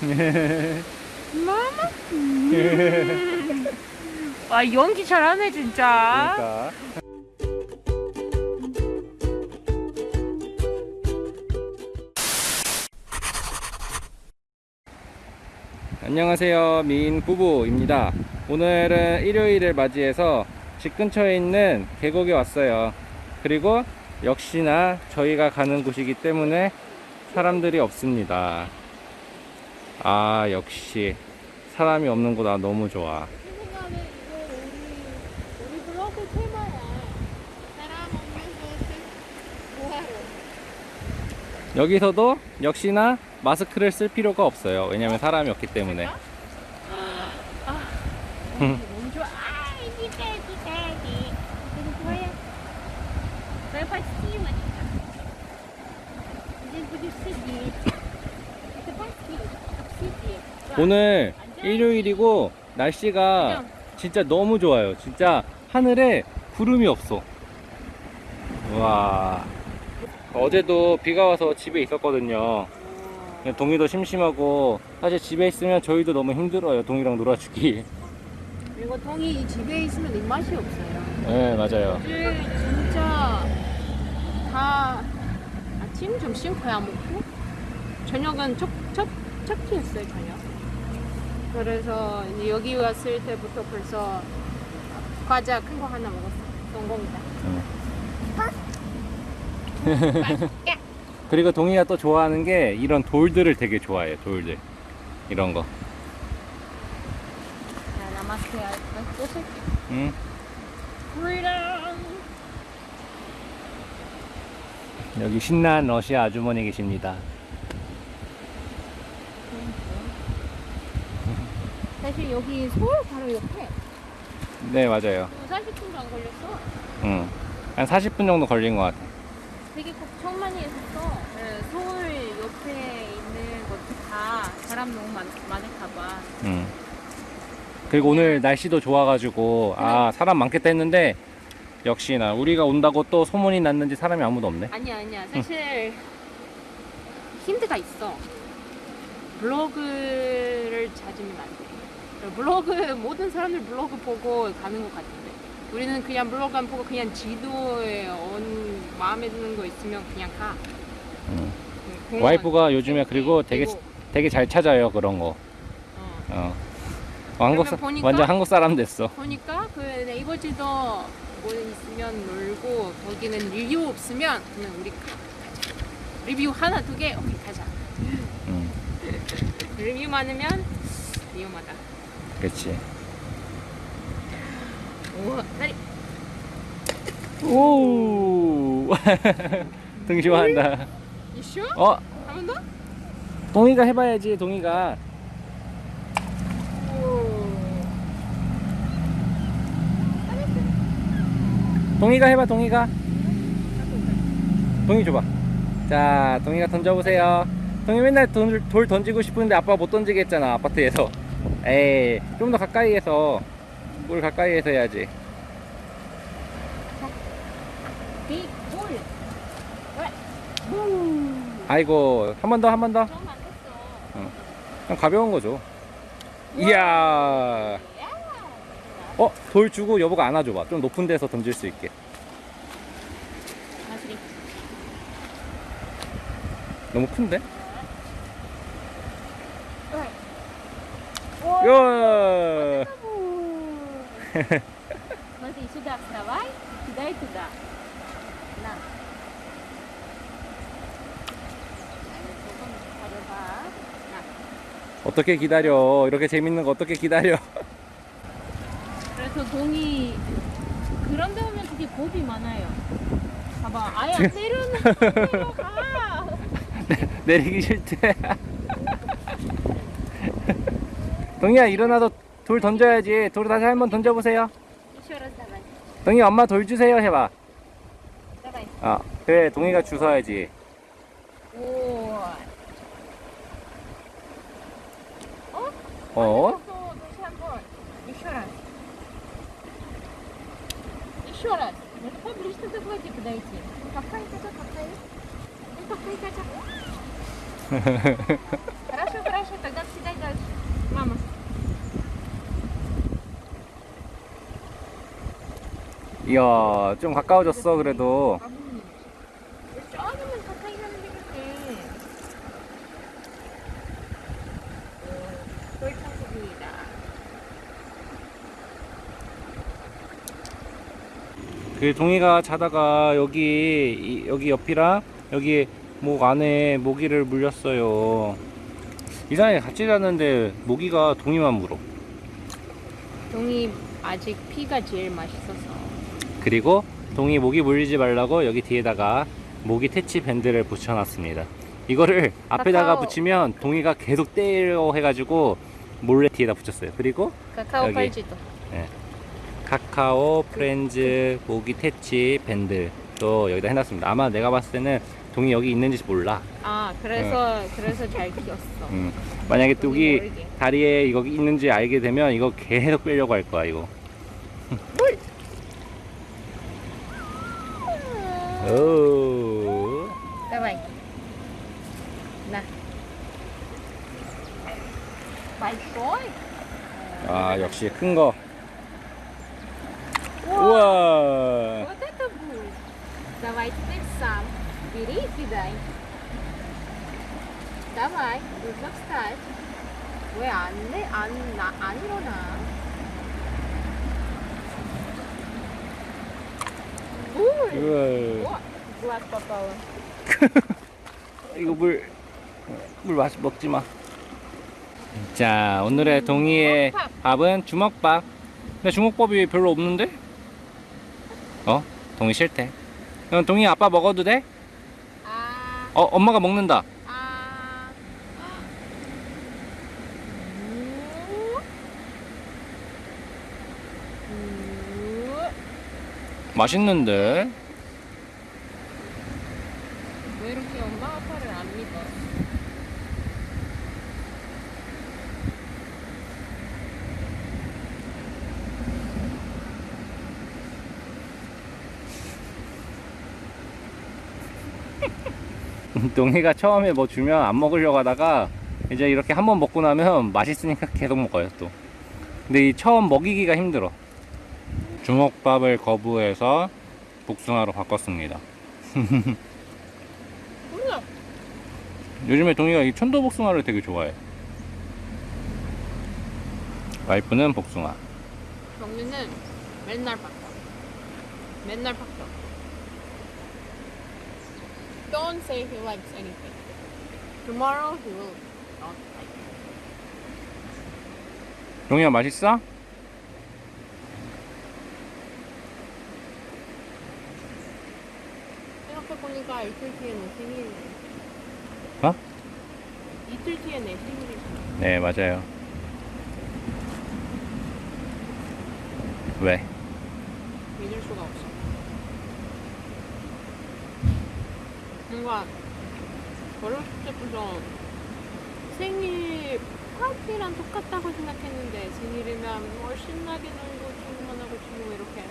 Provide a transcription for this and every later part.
마마. 와 연기 잘하네 진짜. 그러니까. 안녕하세요 미인 부부입니다 오늘은 일요일을 맞이해서 집 근처에 있는 계곡에 왔어요 그리고 역시나 저희가 가는 곳이기 때문에 사람들이 없습니다 아 역시 사람이 없는 곳 나 너무 좋아 여기서도 역시나 마스크를 쓸 필요가 없어요 왜냐면 사람이 없기 때문에 아, 아, 너무, 너무 좋아 오늘 일요일이고 날씨가 진짜 너무 좋아요. 진짜 하늘에 구름이 없어. 와. 어제도 비가 와서 집에 있었거든요. 동이도 심심하고 사실 집에 있으면 저희도 너무 힘들어요. 동이랑 놀아주기. 그리고 동이 집에 있으면 입맛이 없어요. 네 맞아요. 진짜 다 아침, 점심 거의 안 먹고 저녁은 첫 끼였어요 저녁. 그래서 이제 여기 왔을 때부터 벌써 과자 큰 거 하나 먹었어. 성공이다. 그리고 동이가 또 좋아하는 게 이런 돌들을 되게 좋아해요. 돌들. 이런 거. 자, 나마스테 할까? 응? Freedom. 여기 신난 러시아 아주머니 계십니다. 사실 여기 서울 바로 옆에 네, 맞아요. 40분도 안 걸렸어. 응. 한 40분 정도 걸린 것 같아. 되게 걱정많이 했었어. 네, 서울 옆에 있는 것도 다 사람 너무 많, 많을까봐. 응. 그리고 오늘 날씨도 좋아가지고, 아, 사람 많겠다 했는데, 역시나, 우리가 온다고 또 소문이 났는지 사람이 아무도 없네. 아니야 아니야 사실 힌트가 있어 블로그를 찾으면 안돼 블로그 모든 사람들 블로그 보고 가는 것 같은데 우리는 그냥 블로그 안 보고 그냥 지도에 온 마음에 드는 거 있으면 그냥 가 응. 그 공원, 와이프가 요즘에 그리고 되게, 계곡. 되게 잘 찾아요, 그런 거. 어. 어. 어, 한국, 사, 보니까- 완전 한국 사람 됐어. 보니까 그 네이버 지도 뭐 있으면 놀고 거기는 리뷰 없으면 그러면 우리 가, 가자 리뷰 하나 두개 오케이 가자 응. 리뷰 많으면 위험하다 우와 다리 오! 등 좋아한다. 이슈? 어, 한번 더? 동이가 해봐야지, 동이가. 동이가 해봐, 동이가. 동이 줘봐. 자, 동이가 던져보세요. 동이 맨날 돌, 돌 던지고 싶은데 아빠 못 던지게 했잖아, 아파트에서. 에이, 좀 더 가까이에서. 물 가까이에서 해야지. 빅볼 붐 아이고, 한 번 더, 한 번 더. 좀안 됐어 그냥 가벼운 거죠. 이야. 야. 어, 돌 주고 여보가 안아줘봐. 좀 높은 데서 던질 수 있게. 너무 큰데? 오. 요! Смотри, сюда вставай, кидай туда. На. 아니, 조금 기다려봐. 나. 어떻게 기다려? 이렇게 재밌는 거 어떻게 기다려? 그래서 동이 그런 데 오면 되게 겁이 많아요. 봐봐, 아예 안 내려놓고 내려가. 내리기 싫대. 동이야 일어나서 돌 던져야지. 돌 다시 한번 던져보세요. Еще раз давай. 동이 엄마 돌 주세요 해봐. Давай. 아 그래 동이가 주워야지. 오. 어? 또 다시 한 번. Еще раз. Еще раз. Ну поближе ты подойти подойти. Какая-то какая. Ну какая-то. Хорошо, хорошо, тогда съедай 이야, 좀 가까워졌어, 그래도. 그 동이가 자다가 여기, 이- 여기 옆이랑 여기 목 안에 모기를 물렸어요. 이상하게 같이 자는데 모기가 동이만 물어. 동이 아직 피가 제일 맛있어서. 그리고 동이 모기 물리지 말라고 여기 뒤에다가 모기 퇴치 밴드를 붙여놨습니다. 이거를 앞에다가 카카오. 붙이면 동이가 계속 때려 해가지고 몰래 뒤에다 붙였어요. 그리고 카카오. 팔찌도. 카카오 프렌즈 모기 퇴치 밴드 또 여기다 해놨습니다. 아마 내가 봤을 때는 동이 여기 있는지 몰라. 아, 그래서 그래서 잘 키웠어. 음. 만약에 뚝이. 다리에 여기 있는지 알게 되면 이거 계속 빼려고 할 거야 이거. 오. Давай. На. Большой? 아 역시 큰 거. О, 우와. Вот это будет. Давай теперь сам. Бери и кидай. Давай, нужно встать. 왜안 내? 안, 나, 안 일어나? 이걸 이거 물, 물 마시, 먹지 마. 자, 오늘의 동희의 밥은 주먹밥. 근데 주먹밥이 별로 없는데? 어? 동희 싫대. 그럼 동희 아빠 먹어도 돼? 어, 엄마가 먹는다. 맛있는데? 왜 이렇게 엄마 아빠를 안 믿어? 동이가 처음에 뭐 주면 안 먹으려고 하다가 이제 이렇게 한번 먹고 나면 맛있으니까 계속 먹어요 또. 근데 이 처음 먹이기가 힘들어. 주먹밥을 거부해서 복숭아로 바꿨습니다. 요즘에 동이가 이 천도 복숭아를 되게 좋아해. 와이프는 복숭아. 경민은 맨날 바꿔. 맨날 바꿔. Don't say he likes anything. Tomorrow he will not like it. 동이야 맛있어? 생각해보니까 이틀 뒤에 내 생일이네. 어? 이틀 뒤에 내 생일이잖아. 네 맞아요. 왜? 믿을 수가 없어. 뭔가 어렸을 때부터 생일 파티랑 똑같다고 생각했는데 생일이면 뭐 신나게 놀고 친구만 하고 친구 이렇게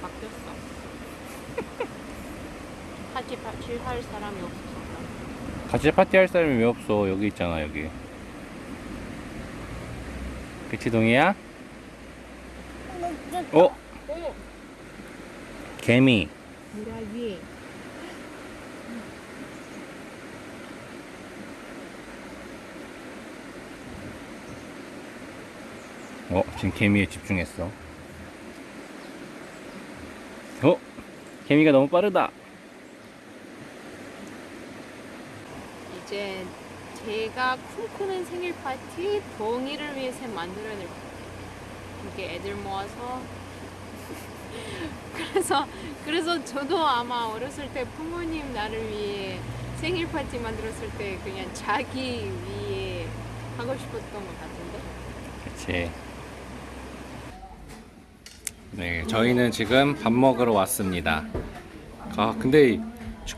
바뀌었어. 파티 파티 할 사람이 없어서. 같이 파티 할 사람이 왜 없어? 여기 있잖아 여기. 그치 동이야? 어? 오! 개미. 어 지금 개미에 집중했어. 어? 개미가 너무 빠르다. 이제 제가 꿈꾸는 생일 파티 동의를 위해서 같아요. 이렇게 애들 모아서 그래서 그래서 저도 아마 어렸을 때 부모님 나를 위해 생일 파티 만들었을 때 그냥 자기 위해 하고 싶었던 것 같은데 그치. 네, 저희는 지금 밥 먹으러 왔습니다. 아, 근데 이-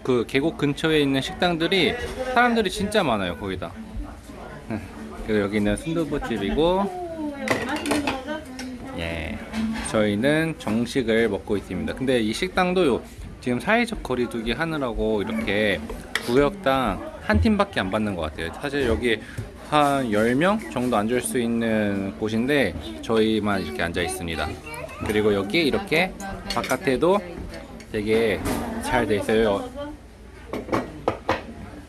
그 계곡 근처에 있는 식당들이 사람들이 진짜 많아요, 거기다. 그리고 여기는 순두부집이고, 예, 저희는 정식을 먹고 있습니다. 근데 이 식당도 요- 지금 사회적 거리두기 하느라고 이렇게 구역당 한 팀밖에 안 받는 것 같아요. 사실 여기 한 10명 정도 앉을 수 있는 곳인데 저희만 이렇게 앉아 있습니다. 그리고 여기 이렇게 바깥에도 되게 잘 돼 있어요.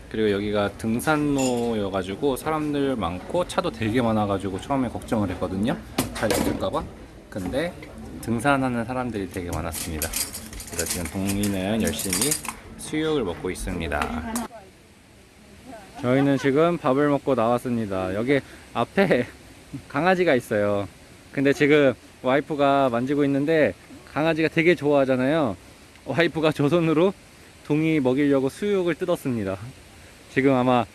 그리고 여기가 등산로여 가지고 사람들 많고 차도 되게 많아 가지고 처음에 걱정을 했거든요. 잘 없을까봐. 근데 등산하는 사람들이 되게 많았습니다. 그래서 지금 동이는 열심히 수육을 먹고 있습니다. 저희는 지금 밥을 먹고 나왔습니다. 여기 앞에 강아지가 있어요. 근데 지금 와이프가 만지고 있는데 강아지가 되게 좋아하잖아요. 와이프가 저 손으로 동이 먹이려고 수육을 뜯었습니다. 지금 아마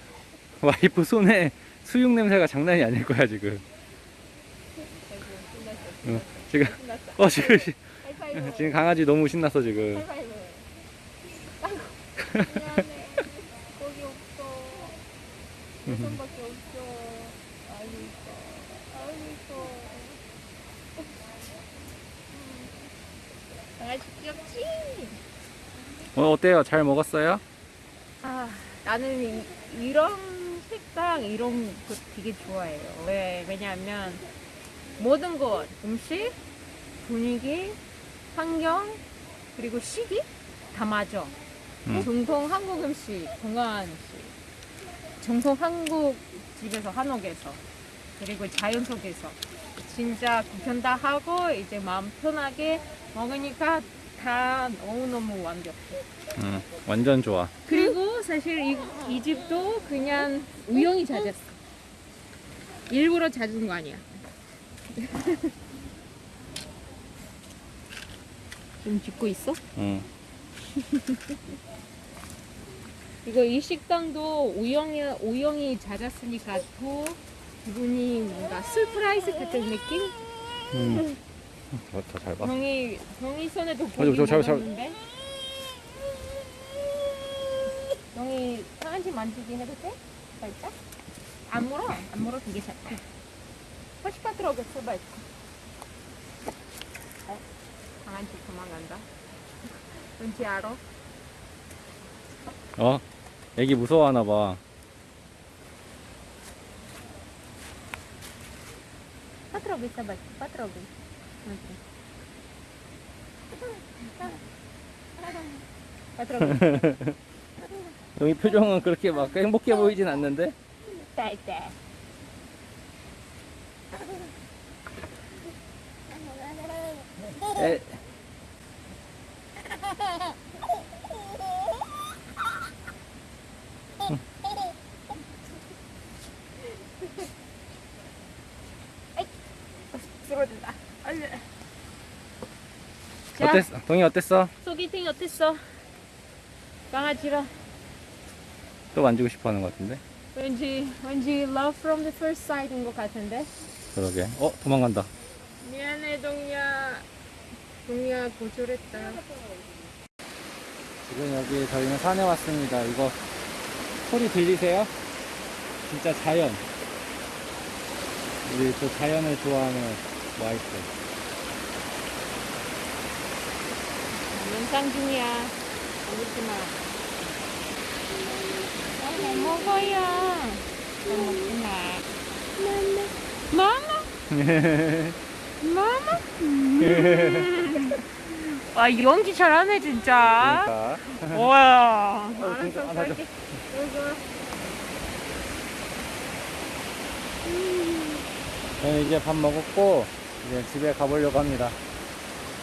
와이프 손에 수육 냄새가 장난이 아닐 거야 지금. 응, 지금 어 지금 지금 강아지 너무 신났어 지금. 미안해. 거기 없어. 내 손밖에 없어. 아이고 이뻐. 아이고 이뻐. 강아지 귀엽지? 어 어때요? 잘 먹었어요? 아, 나는 이, 이런 식당 이런 거 되게 좋아해요. 왜? 왜냐하면 모든 것 음식, 분위기, 환경 그리고 시기 다 맞아. 음. 정통 한국 음식, 건강한 음식, 정통 한국 집에서 한옥에서 그리고 자연 속에서 진짜 구경 다 하고 이제 마음 편하게 먹으니까 다 너무너무 완벽해. 음, 완전 좋아. 그리고 사실 이, 이 집도 그냥 우연히 찾았어. 일부러 찾은 거 아니야. 지금 짓고 있어? 응. 이거 이 식당도 우연히 우연히 찾았으니까 더 기분이 뭔가 surprise 같은 느낌? 음. 더잘 봐. 형이 형이 손에도 저, 고기 저, 저, 저. 먹었는데. 형이 강아지 만지기 해도 돼? 살짝? 안 물어? 안 물어 되게 잘. 훨씬 들어오겠어, 말. 어? 강아지 도망간다. 왠지 알아? 어? 애기 무서워하나 봐. 빠뜨려 여기 표정은 그렇게 막 행복해 보이진 않는데? 에, 쓰러진다. 얼른. 어땠어? 동이 어땠어? 소개팅 어땠어? 강아지랑 또 만지고 싶어 하는 것 같은데? 왠지 왠지 love from the first sight인 것 같은데. 그러게. 어, 도망간다. 미안해 동이야. 동이야 고졸했다. 지금 여기 저희는 산에 왔습니다. 이거 소리 들리세요? 진짜 자연. 우리 또 자연을 좋아하는 와이프. 영상 중이야. 울지 마. 아, 못 먹어요. 못 먹지 마. 마마. 마마. 와 연기 잘하네 진짜. 그러니까. 와. 어, 진짜 안 하죠. 저는 이제 밥 먹었고 이제 집에 가보려고 합니다.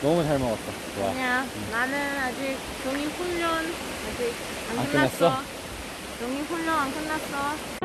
너무 잘 먹었어. 좋아. 아니야. 나는 아직 종이 훈련 아직 안 안 끝났어. 끝났어? 종이 훈련 안 끝났어.